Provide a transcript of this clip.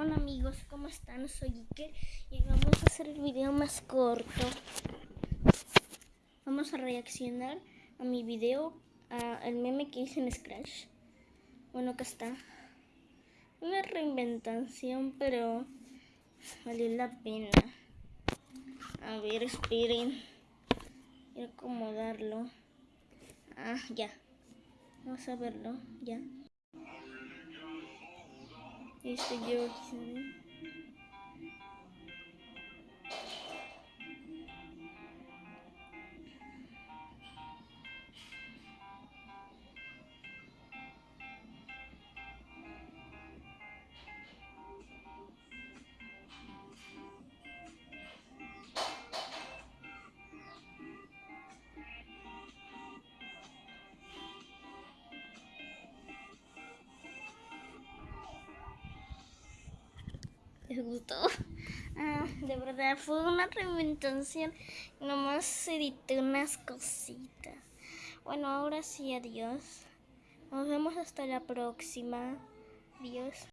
Hola amigos, ¿cómo están? Soy Ike y vamos a hacer el video más corto. Vamos a reaccionar a mi video, al meme que hice en Scratch. Bueno, acá está. Una reinventación, pero valió la pena. A ver, esperen. Quiero acomodarlo. Ah, ya. Vamos a verlo, ya. İşte Georg'sinin les gustó. Ah, de verdad fue una reinventación. Nomás edité unas cositas. Bueno, ahora sí, adiós. Nos vemos hasta la próxima. Adiós.